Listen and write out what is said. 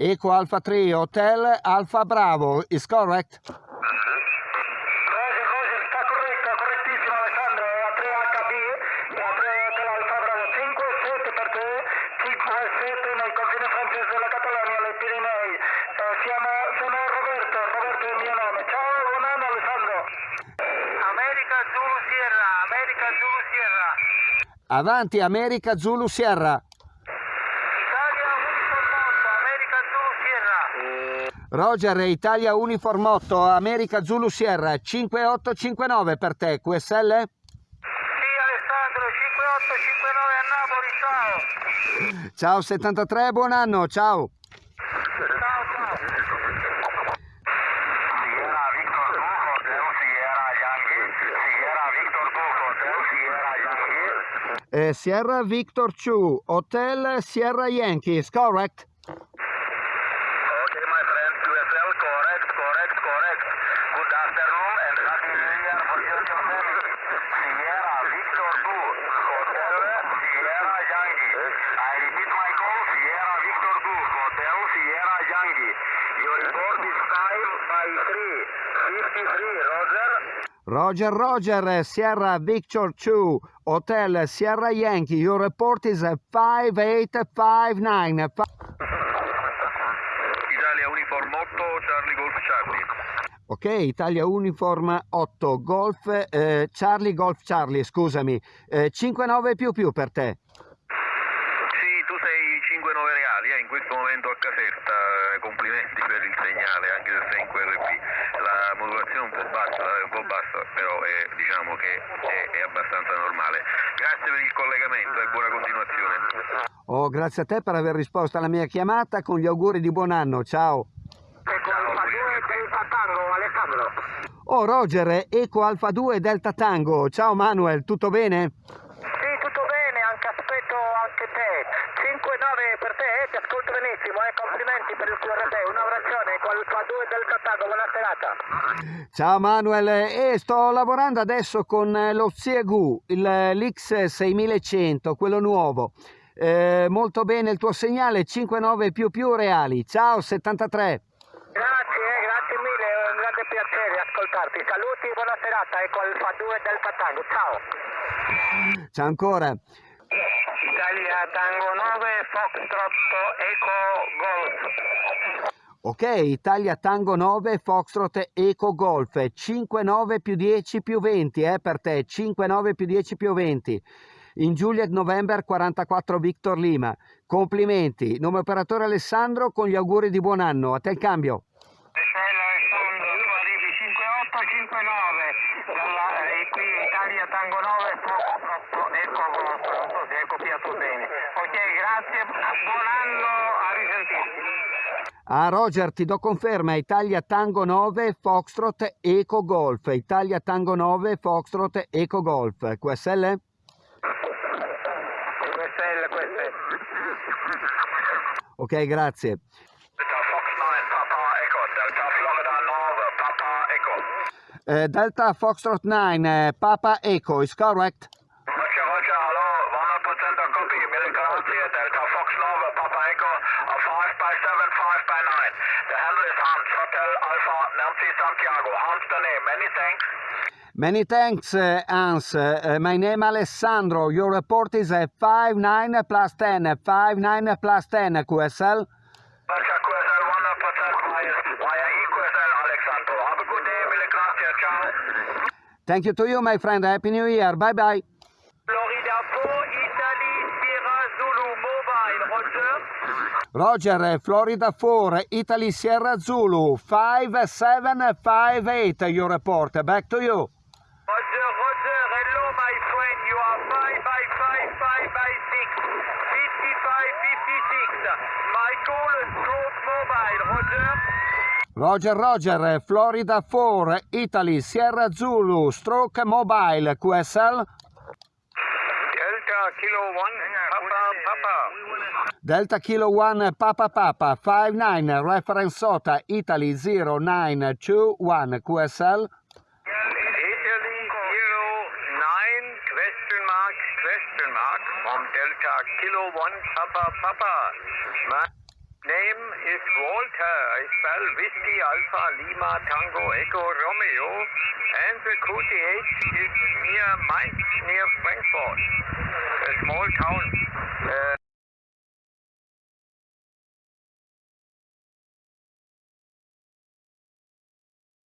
Eco Alpha 3 Hotel Alpha Bravo, is correct? Roger, Roger, sta corretta, correttissimo Alessandro, è a 3HB, è a 3 Hotel Alfa Bravo, 5-7 per te, 5-7 nel confine francese della Catalogna, alle Pirenei. Eh, siamo, sono Roberto, Roberto è il mio nome. Ciao, buon anno Alessandro. America Zulu Sierra, America Zulu Sierra. Avanti America Zulu Sierra. Italia Uniform 8, America Zulu Sierra. Roger Italia Uniform 8 America Zulu Sierra 5859 per te, QSL? Sì Alessandro, 5859 a Napoli, ciao. Ciao 73, buon anno, ciao. Ciao, ciao. Sierra Victor 2 Hotel Sierra Yankee. Sierra Victor 2 Hotel Sierra Yankee. Eh, Sierra Victor 2 Hotel Sierra Yankees, correct? Okay, my friend, QSL, correct, correct, correct. Good afternoon and happy new year for you and your family. Sierra Victor 2 Hotel Sierra Yankee. I repeat my call, Sierra Victor 2 Hotel Sierra Yankee. Your report is 5 by 3. 53, Roger. Roger Roger Sierra Victor 2 Hotel Sierra Yankee, your report is 5859. Fi- Italia Uniform 8, Charlie Golf Charlie. Ok, Italia Uniform 8 Golf eh, Charlie Golf Charlie, scusami, eh, 59 più più per te. Sì, tu sei 5-9 reali eh, in questo momento a Caserta, complimenti per il segnale, anche se sei in QRP. La modulazione è un po' bassa, è un po' bassa però è, diciamo che è, è abbastanza normale. Grazie per il collegamento e buona continuazione. Oh, grazie a te per aver risposto alla mia chiamata con gli auguri di buon anno, ciao. Alfa 2 Delta Tango, Alessandro. Oh Roger, Eco Alfa 2 Delta Tango, ciao Manuel, tutto bene? Sì, tutto bene, anche aspetto anche te. 5-9 per te, eh, ti ascolto benissimo, eh, complimenti per il QRP, un abbraccione, Alfa 2 Delta Tango, buona serata. Ciao Manuel, e sto lavorando adesso con eh, lo Xiegu, eh, l'X6100, quello nuovo. Eh, molto bene il tuo segnale, 59 più più reali. Ciao 73. Grazie, eh, grazie mille, è un grande piacere ascoltarti. Saluti e buona serata, ecco Alfa 2 Delta Tango, ciao. Ciao ancora. Italia Tango 9, Foxtrot Eco Golf. Ok, Italia Tango 9, Foxtrot Eco Golf, 59 più 10 più 20, eh, per te, 59 più 10 più 20. In Juliet November 44 Victor Lima. Complimenti. Nome operatore Alessandro con gli auguri di buon anno. A te il cambio. Stella Alessandro, tu arrivi 5859 dalla, eh, qui Italia Tango 9, Foxtrot Eco Golf, non so se hai copiato bene. Ok, grazie, buon anno, a risentirci. Ah Roger, ti do conferma, Italia Tango 9, Foxtrot Eco Golf. Italia Tango 9, Foxtrot Eco Golf. QSL? Questa è. Ok, grazie. Delta Fox 9, Papa Echo, Delta Florida 9, Papa. Eh, Delta Foxtrot 9, eh, Papa Eco, is correct? Roger, Roger, hallo, 100% a copy, mille grazie, Delta Fox 9, Papa Echo, a 5 by 7, 5 by 9. The handle is Hans, Hotel Alpha, Nancy Santiago. Hans the name, many thanks. Many thanks, uh, Hans. Uh, my name is Alessandro. Your report is uh, 59 plus 10, 59 plus 10, QSL. Roger, QSL 100% via, via EQSL, Alexandro. Have a good day, mille grazie, ciao. Thank you to you, my friend. Happy New Year. Bye bye Roger, Florida 4, Italy Sierra Zulu, 5758. Your report. Back to you. Roger, Roger, hello my friend, you are 5 by 5, 5 by 6, 55, 56. My call is Stroke Mobile, Roger. Roger, Roger, Florida 4, Italy Sierra Zulu, Stroke Mobile, QSL. Delta Kilo 1, Papa, Papa. Delta Kilo 1 Papa Papa 59 reference SOTA Italy 0921 QSL Italy Kilo 9, question mark, question mark, from Delta Kilo 1, Papa, Papa. My name is Walter. I spell Whiskey Alpha Lima Tango Echo Romeo. And the QTH is near Mainz, near Frankfurt. A small town.